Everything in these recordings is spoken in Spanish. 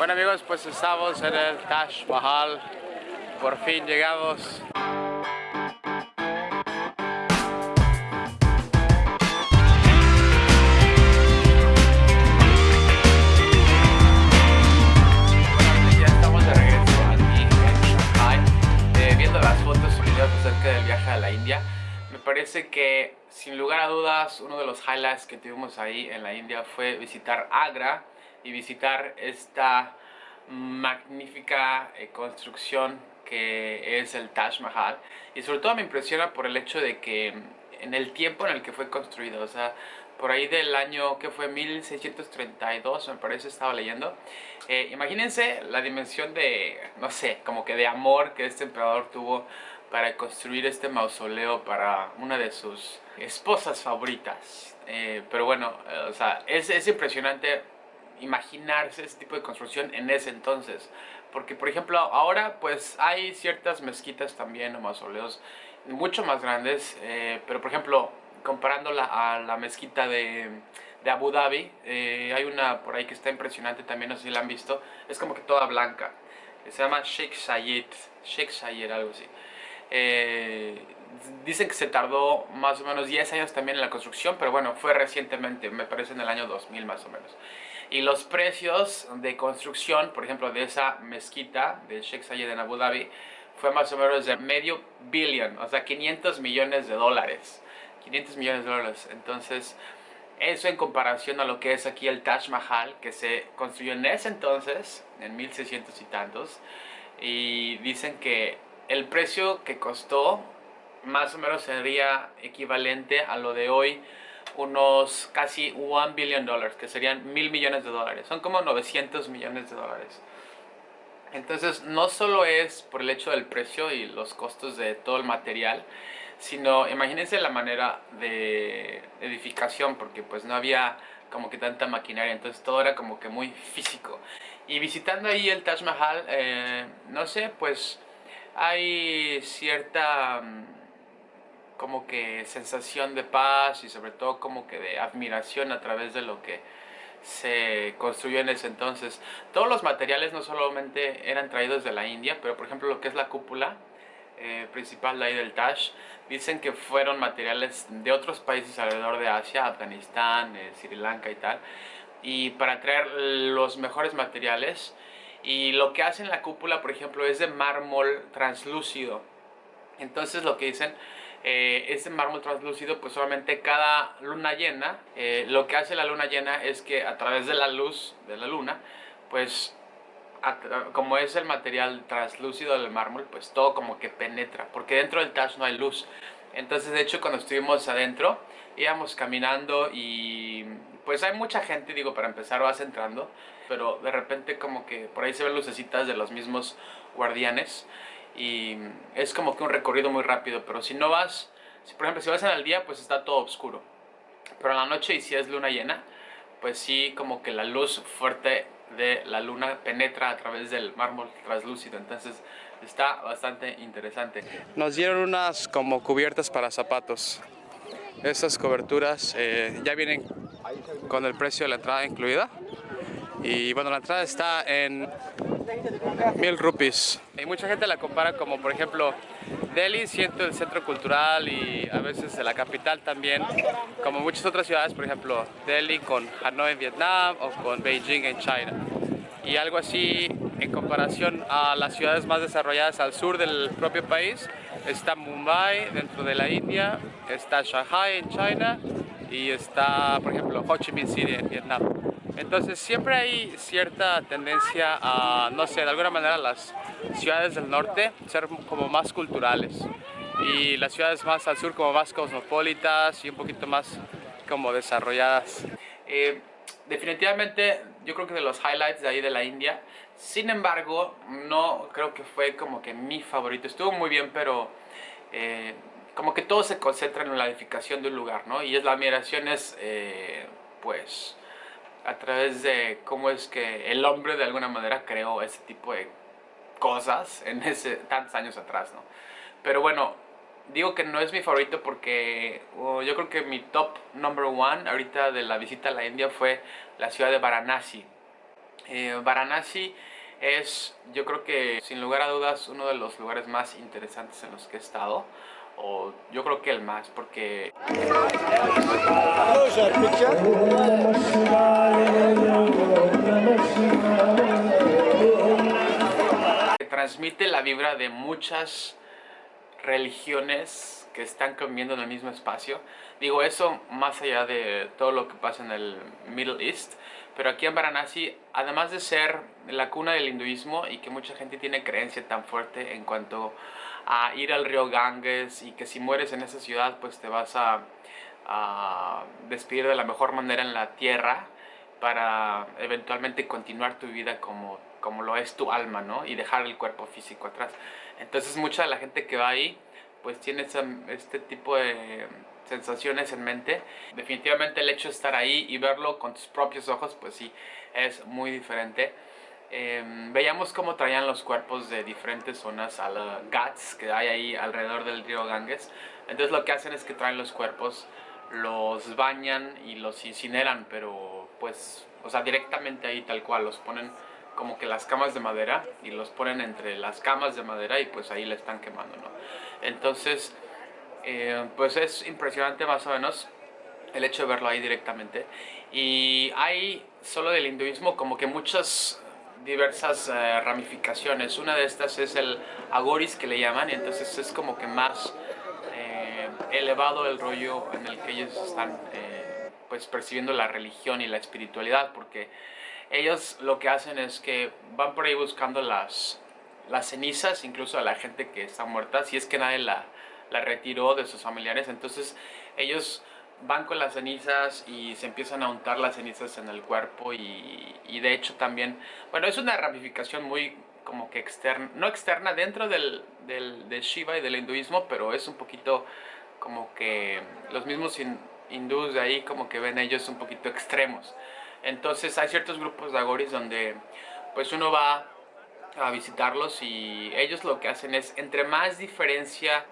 Bueno amigos, pues estamos en el Taj Mahal, por fin Shanghai, eh, del viaje a la India. Me parece que, sin lugar a dudas, uno de los highlights que tuvimos ahí en la India fue visitar Agra y visitar esta magnífica eh, construcción que es el Taj Mahal. Y sobre todo me impresiona por el hecho de que en el tiempo en el que fue construido, o sea, por ahí del año que fue 1632, me parece, estaba leyendo. Eh, imagínense la dimensión de, no sé, como que de amor que este emperador tuvo para construir este mausoleo para una de sus esposas favoritas. Eh, pero bueno, o sea, es, es impresionante imaginarse ese tipo de construcción en ese entonces. Porque, por ejemplo, ahora pues hay ciertas mezquitas también o mausoleos mucho más grandes, eh, pero por ejemplo, comparándola a la mezquita de, de Abu Dhabi, eh, hay una por ahí que está impresionante también, no sé si la han visto, es como que toda blanca. Se llama Sheikh Zayed, Sheikh Zayed, algo así. Eh, dicen que se tardó más o menos 10 años también en la construcción, pero bueno, fue recientemente, me parece en el año 2000 más o menos. Y los precios de construcción, por ejemplo, de esa mezquita de Sheikh Zayed en Abu Dhabi, fue más o menos de medio billón, o sea, 500 millones de dólares. 500 millones de dólares. Entonces, eso en comparación a lo que es aquí el Taj Mahal, que se construyó en ese entonces, en 1600 y tantos. Y dicen que el precio que costó más o menos sería equivalente a lo de hoy unos casi 1 billion dólares, que serían mil millones de dólares. Son como 900 millones de dólares. Entonces, no solo es por el hecho del precio y los costos de todo el material, sino imagínense la manera de edificación, porque pues no había como que tanta maquinaria, entonces todo era como que muy físico. Y visitando ahí el Taj Mahal, eh, no sé, pues hay cierta como que sensación de paz y sobre todo como que de admiración a través de lo que se construyó en ese entonces. Todos los materiales no solamente eran traídos de la India, pero por ejemplo lo que es la cúpula eh, principal de ahí del Taj, dicen que fueron materiales de otros países alrededor de Asia, Afganistán, eh, Sri Lanka y tal, y para traer los mejores materiales. Y lo que hacen la cúpula, por ejemplo, es de mármol translúcido. Entonces lo que dicen eh, ese mármol translúcido, pues solamente cada luna llena, eh, lo que hace la luna llena es que a través de la luz de la luna, pues como es el material translúcido del mármol, pues todo como que penetra, porque dentro del Taj no hay luz. Entonces, de hecho, cuando estuvimos adentro, íbamos caminando y pues hay mucha gente, digo, para empezar vas entrando, pero de repente como que por ahí se ven lucecitas de los mismos guardianes y es como que un recorrido muy rápido, pero si no vas, si, por ejemplo si vas en el día pues está todo oscuro, pero en la noche y si es luna llena, pues sí como que la luz fuerte de la luna penetra a través del mármol translúcido, entonces está bastante interesante. Nos dieron unas como cubiertas para zapatos, estas coberturas eh, ya vienen con el precio de la entrada incluida. Y bueno la entrada está en mil rupees. Y mucha gente la compara como, por ejemplo, Delhi siento el centro cultural y a veces la capital también, como muchas otras ciudades, por ejemplo, Delhi con Hanoi en Vietnam o con Beijing en China. Y algo así en comparación a las ciudades más desarrolladas al sur del propio país, está Mumbai dentro de la India, está Shanghai en China y está, por ejemplo, Ho Chi Minh City en Vietnam. Entonces siempre hay cierta tendencia a, no sé, de alguna manera las ciudades del norte ser como más culturales y las ciudades más al sur como más cosmopolitas y un poquito más como desarrolladas. Eh, definitivamente yo creo que de los highlights de ahí de la India, sin embargo no creo que fue como que mi favorito, estuvo muy bien pero eh, como que todo se concentra en la edificación de un lugar, ¿no? Y es la admiración es eh, pues a través de cómo es que el hombre de alguna manera creó ese tipo de cosas en ese tantos años atrás, ¿no? Pero bueno, digo que no es mi favorito porque oh, yo creo que mi top number one ahorita de la visita a la India fue la ciudad de Varanasi. Eh, Varanasi es, yo creo que sin lugar a dudas, uno de los lugares más interesantes en los que he estado. O yo creo que el más, porque... Transmite la vibra de muchas religiones que están conviviendo en el mismo espacio. Digo eso más allá de todo lo que pasa en el Middle East, pero aquí en Varanasi, además de ser la cuna del hinduismo y que mucha gente tiene creencia tan fuerte en cuanto a ir al río Ganges y que si mueres en esa ciudad pues te vas a, despedir de la mejor manera en la tierra para eventualmente continuar tu vida como, como lo es tu alma, ¿no? Y dejar el cuerpo físico atrás. Entonces mucha de la gente que va ahí pues tiene este tipo de sensaciones en mente. Definitivamente el hecho de estar ahí y verlo con tus propios ojos, pues sí, es muy diferente. Em, veíamos cómo traían los cuerpos de diferentes zonas a la GATS que hay ahí alrededor del río Ganges. Entonces lo que hacen es que traen los cuerpos, los bañan y los incineran, pero pues, o sea, directamente ahí tal cual, los ponen como que las camas de madera y los ponen entre las camas de madera y pues ahí le están quemando, ¿no? Entonces, eh, pues es impresionante más o menos el hecho de verlo ahí directamente. Y hay solo del hinduismo como que muchas diversas eh, ramificaciones. Una de estas es el agoris que le llaman, y entonces es como que más eh, elevado el rollo en el que ellos están pues percibiendo la religión y la espiritualidad, porque ellos lo que hacen es que van por ahí buscando las, las cenizas, incluso a la gente que está muerta, si es que nadie la, la retiró de sus familiares. Entonces ellos van con las cenizas y se empiezan a untar las cenizas en el cuerpo y, y de hecho también, bueno, es una ramificación muy como que externa, no externa dentro del, del, de Shiva y del hinduismo, pero es un poquito como que los mismos hindúes de ahí como que ven ellos un poquito extremos. Entonces hay ciertos grupos de agoris donde pues uno va a visitarlos y ellos lo que hacen es entre más diferencia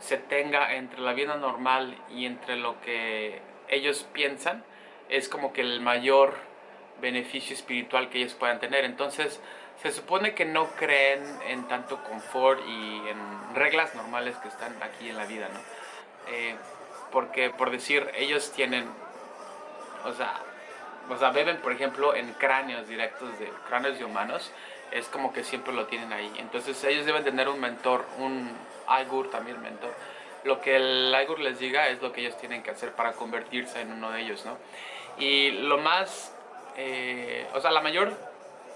se tenga entre la vida normal y entre lo que ellos piensan es como que el mayor beneficio espiritual que ellos puedan tener entonces se supone que no creen en tanto confort y en reglas normales que están aquí en la vida ¿no? Eh, porque por decir ellos tienen o sea o sea, beben, por ejemplo, en cráneos directos de cráneos de humanos, es como que siempre lo tienen ahí. Entonces ellos deben tener un mentor, un Aigur también mentor. Lo que el Aigur les diga es lo que ellos tienen que hacer para convertirse en uno de ellos, ¿no? Y lo más, eh, o sea, la mayor,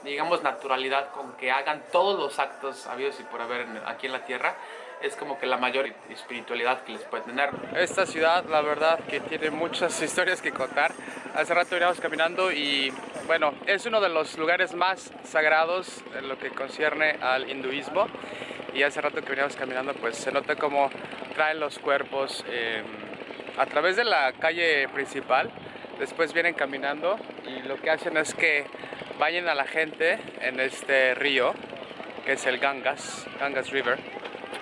digamos, naturalidad con que hagan todos los actos habidos y por haber aquí en la Tierra es como que la mayor espiritualidad que les puede tener. Esta ciudad, la verdad, que tiene muchas historias que contar. Hace rato veníamos caminando y, bueno, es uno de los lugares más sagrados en lo que concierne al hinduismo. Y hace rato que veníamos caminando, pues se nota como traen los cuerpos em, a través de la calle principal. Después vienen caminando y lo que hacen es que vayan a la gente en este río, que es el Gangas, Gangas River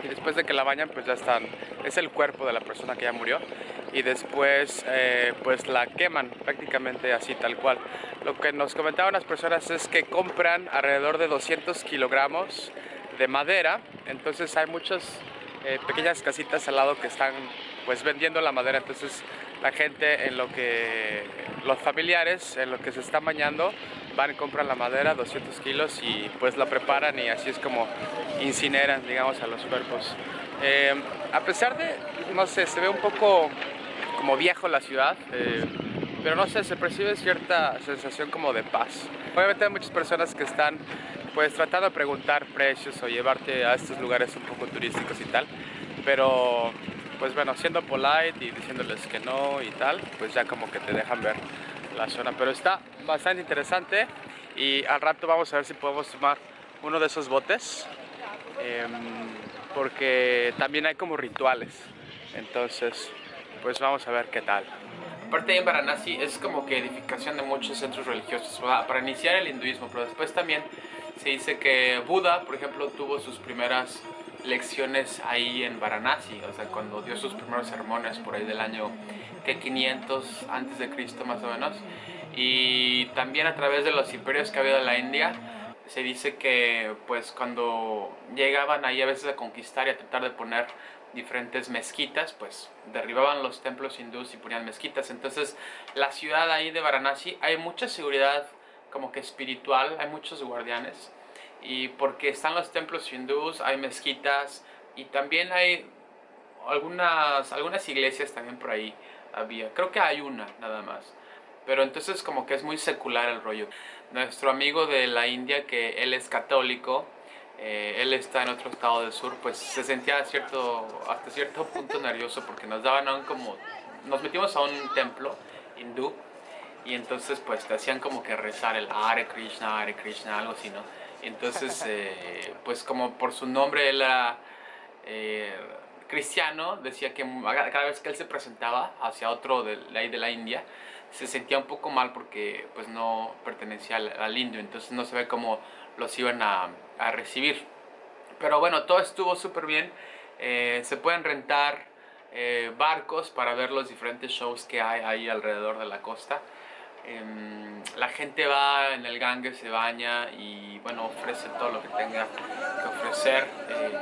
y después de que la bañan pues ya están, es el cuerpo de la persona que ya murió y después eh, pues la queman prácticamente así tal cual. Lo que nos comentaban las personas es que compran alrededor de 200 kilogramos de madera, entonces hay muchas eh, pequeñas casitas al lado que están pues vendiendo la madera, entonces la gente en lo que, los familiares en lo que se están bañando van y compran la madera, 200 kilos y pues la preparan y así es como incineran digamos a los cuerpos. Eh, a pesar de, no sé, se ve un poco como viejo la ciudad, eh, pero no sé, se percibe cierta sensación como de paz. Obviamente hay muchas personas que están pues tratando de preguntar precios o llevarte a estos lugares un poco turísticos y tal, pero pues bueno, siendo polite y diciéndoles que no y tal, pues ya como que te dejan ver la zona. Pero está bastante interesante y al rato vamos a ver si podemos tomar uno de esos botes, em, porque también hay como rituales. Entonces, pues vamos a ver qué tal. Aparte en Varanasi es como que edificación de muchos centros religiosos para iniciar el hinduismo, pero después también se dice que Buda, por ejemplo, tuvo sus primeras lecciones ahí en Varanasi, o sea, cuando dio sus primeros sermones por ahí del año que 500 antes de Cristo más o menos. y también a través de los imperios que ha en la India se dice que pues cuando llegaban ahí a veces a conquistar y a tratar de poner diferentes mezquitas, pues derribaban los templos hindús y ponían mezquitas. Entonces la ciudad ahí de Varanasi hay mucha seguridad como que espiritual, hay muchos guardianes. Y porque están los templos hindús, hay mezquitas y también hay algunas, algunas iglesias también por ahí había. Creo que hay una nada más. Pero entonces como que es muy secular el rollo. Nuestro amigo de la India, que él es católico, eh, él está en otro estado del sur, pues se sentía cierto, hasta cierto punto nervioso porque nos daban aún como... Nos metimos a un templo hindú y entonces pues te hacían como que rezar el Hare Krishna, Hare Krishna, algo así, ¿no? Entonces, eh, pues como por su nombre él era eh, cristiano, decía que cada vez que él se presentaba hacia otro de la, de la India, se sentía un poco mal porque pues no pertenecía al, indio, entonces no se ve cómo los iban a, recibir. Pero bueno, todo estuvo súper bien. Eh, se pueden rentar eh, barcos para ver los diferentes shows que hay ahí alrededor de la costa. Em, la gente va en el gangue, se baña y bueno, ofrece todo lo que tenga que ofrecer eh,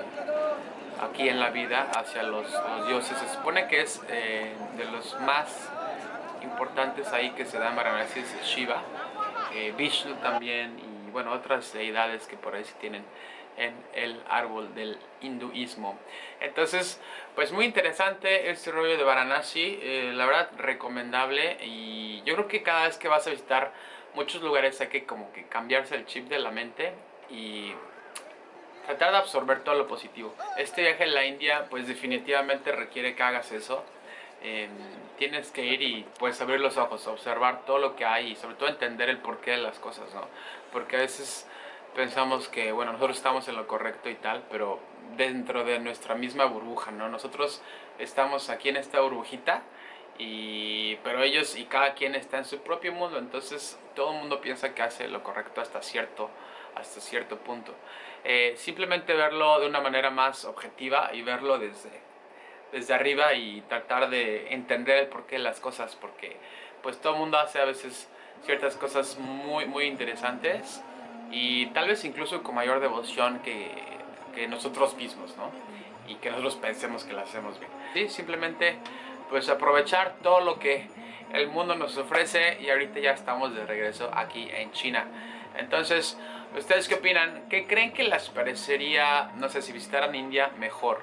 aquí en la vida hacia los, los, dioses. Se supone que es de los más importantes ahí que se dan Varanasi es Shiva, eh, Vishnu también y bueno, otras deidades que por ahí se tienen en el árbol del hinduismo. Entonces, pues muy interesante este rollo de Varanasi, eh, la verdad recomendable y yo creo que cada vez que vas a visitar muchos lugares hay que como que cambiarse el chip de la mente y tratar de absorber todo lo positivo. Este viaje a la India pues definitivamente requiere que hagas eso tienes que ir y pues abrir los ojos, observar todo lo que hay y sobre todo entender el porqué de las cosas, ¿no? Porque a veces pensamos que, bueno, nosotros estamos en lo correcto y tal, pero dentro de nuestra misma burbuja, ¿no? Nosotros estamos aquí en esta burbujita, y, pero ellos y cada quien está en su propio mundo, entonces todo el mundo piensa que hace lo correcto hasta cierto, hasta cierto punto. Eh, simplemente verlo de una manera más objetiva y verlo desde desde arriba y tratar de entender el porqué de las cosas, porque pues todo el mundo hace a veces ciertas cosas muy, muy interesantes y tal vez incluso con mayor devoción que, nosotros mismos, ¿no? Y que nosotros pensemos que lo hacemos bien. Sí, simplemente pues aprovechar todo lo que el mundo nos ofrece y ahorita ya estamos de regreso aquí en China. Entonces, ¿ustedes qué opinan? ¿Qué creen que les parecería, no sé, si visitaran India mejor?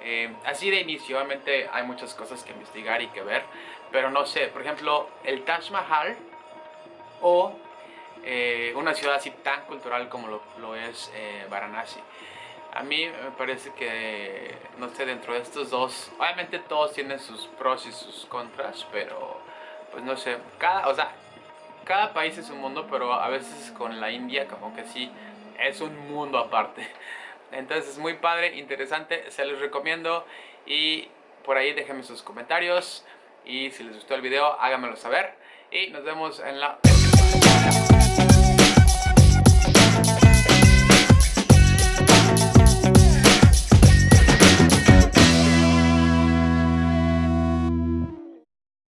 Eh, así de inicio, obviamente hay muchas cosas que investigar y que ver, pero no sé, por ejemplo, el Taj Mahal o eh, una ciudad así tan cultural como lo, es eh, Varanasi. A mí me parece que, no sé, dentro de estos dos, obviamente todos tienen sus pros y sus contras, pero pues no sé, cada, o sea, cada país es un mundo, pero a veces con la India como que sí, es un mundo aparte. Entonces es muy padre, interesante, se los recomiendo. Y por ahí déjenme sus comentarios. Y si les gustó el video háganmelo saber. Y nos vemos en la